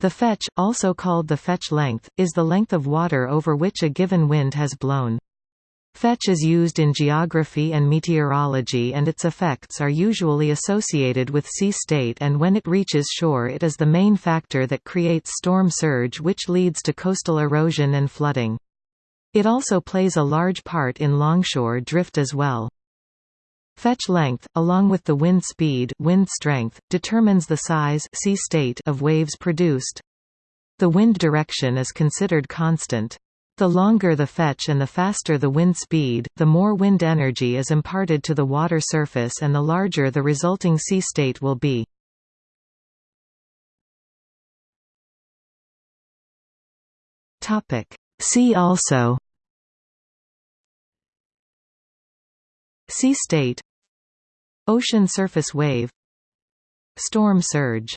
The fetch, also called the fetch length, is the length of water over which a given wind has blown. Fetch is used in geography and meteorology and its effects are usually associated with sea state and when it reaches shore it is the main factor that creates storm surge which leads to coastal erosion and flooding. It also plays a large part in longshore drift as well. Fetch length, along with the wind speed wind strength, determines the size sea state of waves produced. The wind direction is considered constant. The longer the fetch and the faster the wind speed, the more wind energy is imparted to the water surface and the larger the resulting sea state will be. See also Sea state Ocean surface wave. Storm surge